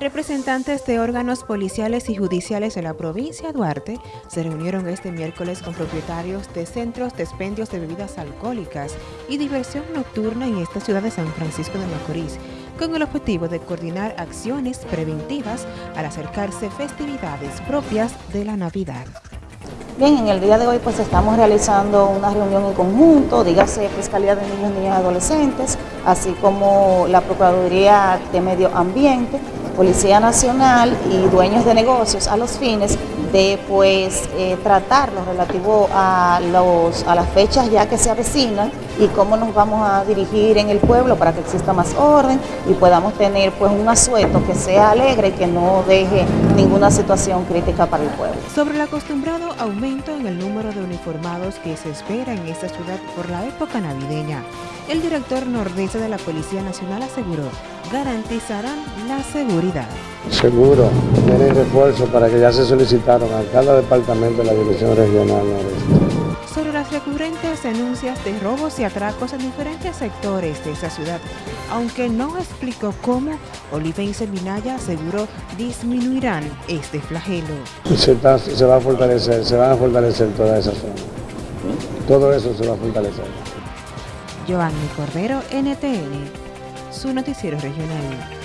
Representantes de órganos policiales y judiciales de la provincia de Duarte se reunieron este miércoles con propietarios de centros de expendios de bebidas alcohólicas y diversión nocturna en esta ciudad de San Francisco de Macorís, con el objetivo de coordinar acciones preventivas al acercarse festividades propias de la Navidad. Bien, en el día de hoy pues estamos realizando una reunión en conjunto, dígase Fiscalía de Niños, Niñas y Adolescentes, así como la Procuraduría de Medio Ambiente, Policía Nacional y dueños de negocios a los fines de pues eh, tratar lo relativo a, los, a las fechas ya que se avecinan y cómo nos vamos a dirigir en el pueblo para que exista más orden y podamos tener pues un asueto que sea alegre y que no deje ninguna situación crítica para el pueblo. Sobre el acostumbrado aumento en el número de uniformados que se espera en esta ciudad por la época navideña, el director nordeste de la Policía Nacional aseguró garantizarán la seguridad. Seguro, tienen refuerzo para que ya se solicitaron a cada departamento de la Dirección Regional Noreste. Sobre las recurrentes denuncias de robos y atracos en diferentes sectores de esa ciudad, aunque no explicó cómo, Olivense Minaya aseguró disminuirán este flagelo. Se, se va a fortalecer, se van a fortalecer toda esa zona. Todo eso se va a fortalecer. Giovanni Cordero, NTN, su noticiero regional.